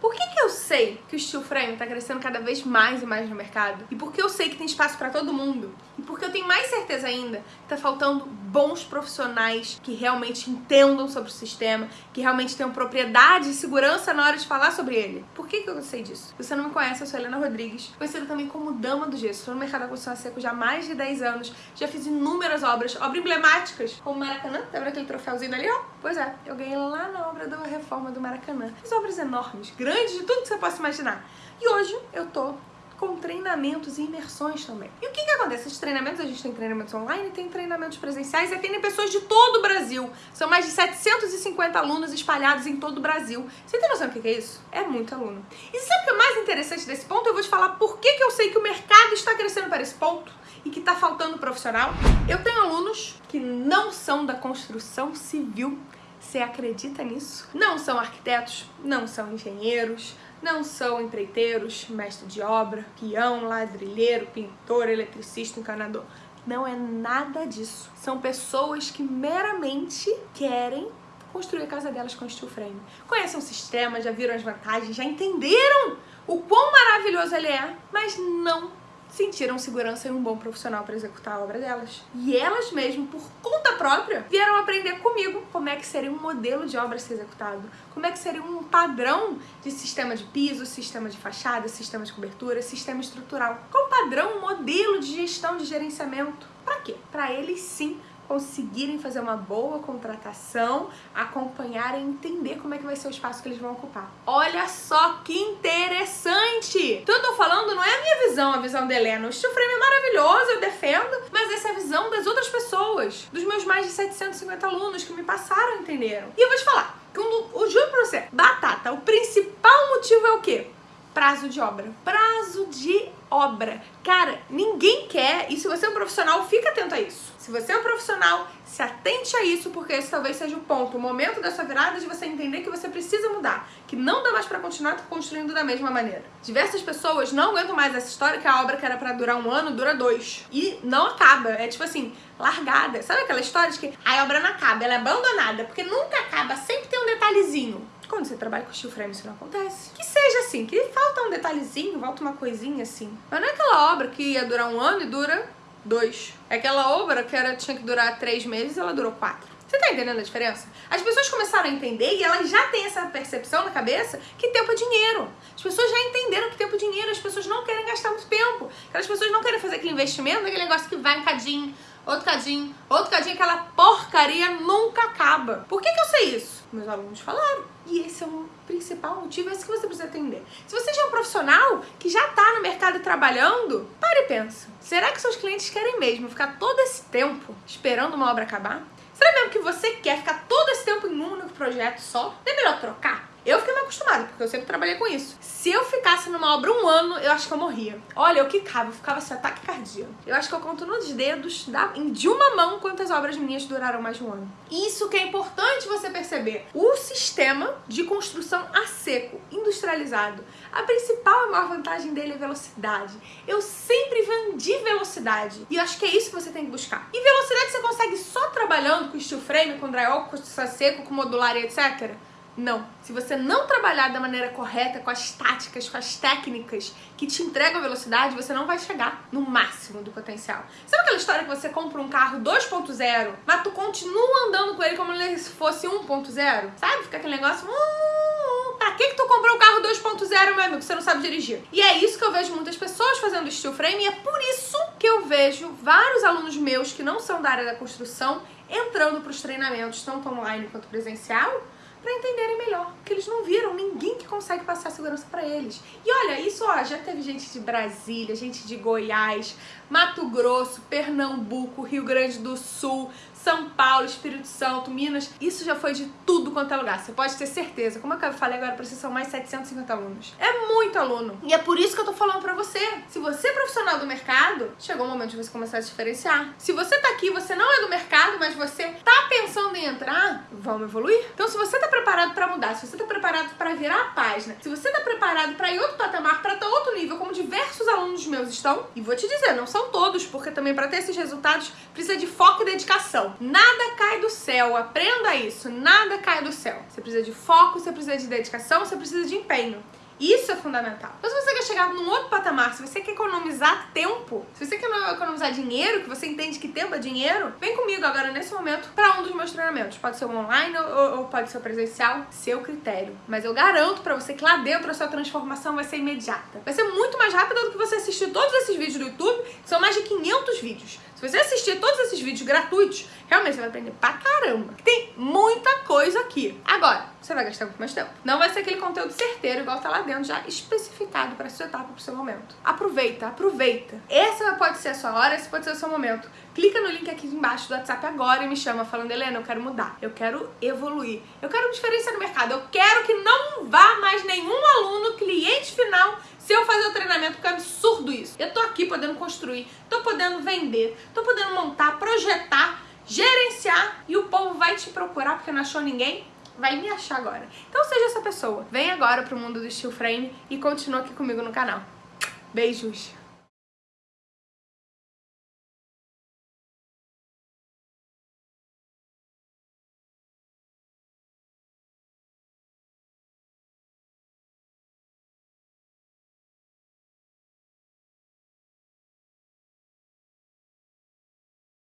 Por que, que eu sei que o steel frame está crescendo cada vez mais e mais no mercado? E por que eu sei que tem espaço para todo mundo? E porque eu tenho mais certeza ainda que está faltando bons profissionais que realmente entendam sobre o sistema, que realmente tenham propriedade e segurança na hora de falar sobre ele. Por que, que eu sei disso? Se você não me conhece, eu sou Helena Rodrigues, conhecida também como Dama do Gesso. Estou no mercado da construção seco já há mais de 10 anos, já fiz inúmeras obras, obras emblemáticas, como Maracanã, lembra aquele troféuzinho ali, ó? Pois é, eu ganhei lá na obra da reforma do Maracanã. Fiz obras enormes, grandes, de tudo que você possa imaginar. E hoje eu tô com treinamentos e imersões também. E o que que acontece? Esses treinamentos, a gente tem treinamentos online, tem treinamentos presenciais e atendem pessoas de todo o Brasil. São mais de 750 alunos espalhados em todo o Brasil. Você tem noção do que é isso? É muito aluno. E sabe o que é mais interessante desse ponto? Eu vou te falar por que que eu sei que o mercado está crescendo para esse ponto e que está faltando profissional. Eu tenho alunos que não são da construção civil, você acredita nisso? Não são arquitetos, não são engenheiros, não são empreiteiros, mestre de obra, peão, ladrilheiro, pintor, eletricista, encanador. Não é nada disso. São pessoas que meramente querem construir a casa delas com steel frame. Conhecem o sistema, já viram as vantagens, já entenderam o quão maravilhoso ele é, mas não sentiram segurança em um bom profissional para executar a obra delas. E elas mesmo, por conta própria, vieram aprender comigo como é que seria um modelo de obra ser executado, como é que seria um padrão de sistema de piso, sistema de fachada, sistema de cobertura, sistema estrutural. Qual padrão, modelo de gestão de gerenciamento? Para quê? Para eles sim conseguirem fazer uma boa contratação, acompanhar e entender como é que vai ser o espaço que eles vão ocupar. Olha só que interessante! Então eu tô falando, não é a minha visão, a visão da Helena. O steel frame é maravilhoso, eu defendo, mas essa é a visão das outras pessoas, dos meus mais de 750 alunos que me passaram, entenderam. E eu vou te falar, quando, eu juro pra você, batata, o principal motivo é o quê? Prazo de obra. Prazo de obra. Cara, ninguém quer, e se você é um profissional, fica atento a isso. Se você é um profissional, se atente a isso, porque esse talvez seja o ponto, o momento da sua virada de você entender que você precisa mudar, que não dá mais pra continuar construindo da mesma maneira. Diversas pessoas não aguentam mais essa história que a obra que era pra durar um ano, dura dois. E não acaba, é tipo assim, largada. Sabe aquela história de que a obra não acaba, ela é abandonada, porque nunca acaba, sempre tem um detalhezinho. Quando você trabalha com steel frame, isso não acontece. Que seja assim, que falta um detalhezinho, falta uma coisinha assim. Mas não é aquela obra que ia durar um ano e dura dois. É aquela obra que era, tinha que durar três meses, ela durou quatro. Você tá entendendo a diferença? As pessoas começaram a entender e elas já têm essa percepção na cabeça que tempo é dinheiro. As pessoas já entenderam que tempo é dinheiro, as pessoas não querem gastar muito tempo. Aquelas pessoas não querem fazer aquele investimento, aquele negócio que vai um cadinho, outro cadinho, outro cadinho, aquela porcaria nunca acaba. Por que, que eu sei isso? Meus alunos falaram. E esse é o principal motivo, é isso que você precisa entender. Se você já é um profissional que já está no mercado trabalhando, pare e pensa. Será que seus clientes querem mesmo ficar todo esse tempo esperando uma obra acabar? Será mesmo que você quer ficar todo esse tempo em um único projeto só? Não é melhor trocar? Eu fiquei mal acostumada, porque eu sempre trabalhei com isso. Se eu ficasse numa obra um ano, eu acho que eu morria. Olha, eu quicava, eu ficava assim, ataque cardíaco. Eu acho que eu conto nos dedos da, de uma mão quantas obras minhas duraram mais de um ano. Isso que é importante você perceber. O sistema de construção a seco, industrializado, a principal e maior vantagem dele é velocidade. Eu sempre vendi velocidade. E eu acho que é isso que você tem que buscar. E velocidade você consegue só trabalhando com steel frame, com drywall, com construção a seco, com modular e etc. Não. Se você não trabalhar da maneira correta, com as táticas, com as técnicas que te entregam velocidade, você não vai chegar no máximo do potencial. Sabe aquela história que você compra um carro 2.0, mas tu continua andando com ele como se fosse 1.0? Sabe? Fica aquele negócio... Hum, pra que que tu comprou um carro 2.0, meu amigo? Você não sabe dirigir. E é isso que eu vejo muitas pessoas fazendo steel frame e é por isso que eu vejo vários alunos meus que não são da área da construção entrando para os treinamentos, tanto online quanto presencial, para entenderem melhor, porque eles não viram ninguém que consegue passar segurança para eles. E olha, isso ó, já teve gente de Brasília, gente de Goiás, Mato Grosso, Pernambuco, Rio Grande do Sul, São Paulo, Espírito Santo, Minas, isso já foi de tudo quanto é lugar, você pode ter certeza. Como eu falei agora, vocês são mais 750 alunos. É muito aluno. E é por isso que eu tô falando pra você. Se você é profissional do mercado, chegou o momento de você começar a diferenciar. Se você tá aqui, você não é do mercado, mas você tá pensando em entrar, vamos evoluir? Então se você tá preparado pra mudar, se você tá preparado pra virar a página, se você tá preparado pra ir outro patamar, pra estar outro nível, como diversos alunos meus estão, e vou te dizer, não são todos, porque também pra ter esses resultados precisa de foco e dedicação. Nada cai do céu, aprenda isso. Nada cai do céu. Você precisa de foco, você precisa de dedicação, você precisa de empenho. Isso é fundamental. Então, se você quer chegar num outro patamar, se você quer economizar tempo, se você quer economizar dinheiro, que você entende que tempo é dinheiro, vem comigo agora nesse momento para um dos meus treinamentos. Pode ser online ou, ou pode ser presencial, seu critério. Mas eu garanto para você que lá dentro a sua transformação vai ser imediata. Vai ser muito mais rápida do que você assistir todos esses vídeos do YouTube, que são mais de 500 vídeos. Se você assistir todos esses vídeos gratuitos, realmente você vai aprender pra caramba. Tem muita coisa aqui. Agora, você vai gastar muito mais tempo. Não vai ser aquele conteúdo certeiro, igual tá lá dentro, já especificado para sua etapa, pro seu momento. Aproveita, aproveita. Essa pode ser a sua hora, esse pode ser o seu momento. Clica no link aqui embaixo do WhatsApp agora e me chama falando, Helena, eu quero mudar, eu quero evoluir, eu quero diferença no mercado, eu quero que não vá mais nenhum aluno, cliente final, se eu fazer o absurdo isso. Eu tô aqui podendo construir, tô podendo vender, tô podendo montar, projetar, gerenciar e o povo vai te procurar porque não achou ninguém vai me achar agora. Então seja essa pessoa. Vem agora pro mundo do steel frame e continua aqui comigo no canal. Beijos!